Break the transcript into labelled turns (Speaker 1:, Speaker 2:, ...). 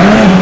Speaker 1: Amen.